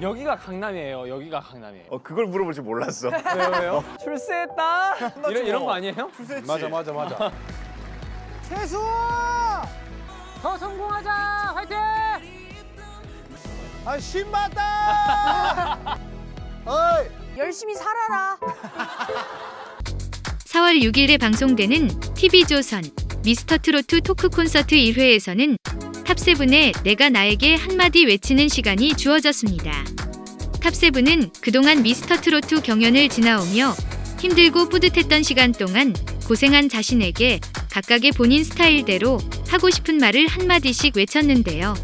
여기가 강남이에요. 여기가 강남이에요. 어 그걸 물어볼 줄 몰랐어. 왜요 왜요? 출세했다. 이런 이런 거 아니에요? 출세했지. 맞아 맞아 맞아. 최수! 더 성공하자! 화이팅! 아, 신받다! 어이! 열심히 살아라. 4월 6일에 방송되는 TV조선 미스터트로트 토크 콘서트 1회에서는 탑세븐의 내가 나에게 한마디 외치는 시간이 주어졌습니다. 탑세븐은 그동안 미스터트로트 경연을 지나오며 힘들고 뿌듯했던 시간 동안 고생한 자신에게 각각의 본인 스타일대로 하고 싶은 말을 한마디씩 외쳤는데요.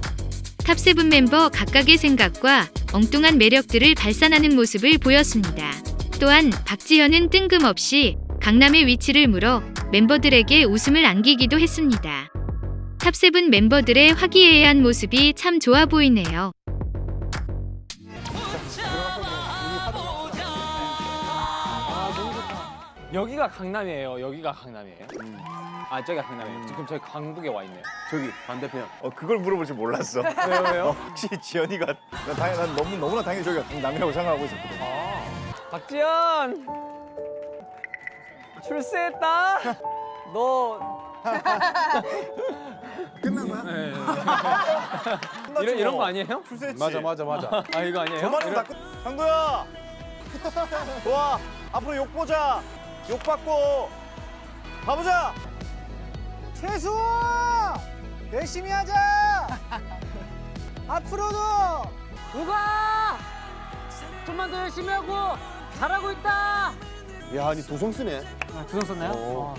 탑세븐 멤버 각각의 생각과 엉뚱한 매력들을 발산하는 모습을 보였습니다. 또한 박지현은 뜬금없이 강남의 위치를 물어 멤버들에게 웃음을 안기기도 했습니다. 탑세븐 멤버들의 화기애애한 모습이 참 좋아 보이네요. 여기가 강남이에요. 여기가 강남이에요. 아 저기가 강남이에요. 지금 저희 강북에 와 있네요. 저기 반대편. 어 그걸 물어볼 줄 몰랐어. 왜요 왜요? 혹시 지연이가 나 당연 난 너무 너무나 당연히 저기가 강남이라고 생각하고 있었거든. 아 박지현 출세했다. 너 끝난 거야? 네. 이런 이런 뭐. 거 아니에요? 출세했지. 맞아 맞아 맞아. 아 이거 아니에요? 저만으로 이런- 다 끝. 상도야. 좋아. 앞으로 욕 보자. 욕 받고 가보자. 최수! 열심히 하자! 앞으로도! 우가! 좀만 더 열심히 하고 잘하고 있다! 야, 니 도성 쓰네. 아, 두성 썼나요? 어.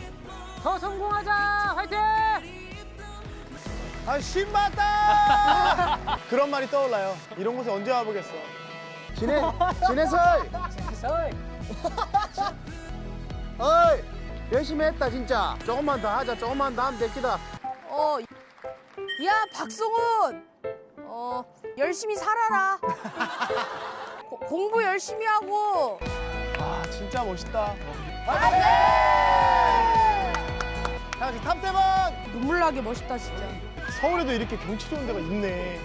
더 성공하자! 화이팅! 아, 신받다! 그런 말이 떠올라요. 이런 곳에 언제 와보겠어. 진해 진해설. 어이 열심히 했다 진짜. 조금만 더 하자. 조금만 더 하면 됐기다. 어, 야 박성훈, 어 열심히 살아라. 고- 공부 열심히 하고. 아, 진짜 멋있다. 자, 지금 탑세븐! 눈물 나게 멋있다 진짜. 서울에도 이렇게 경치 좋은 데가 있네.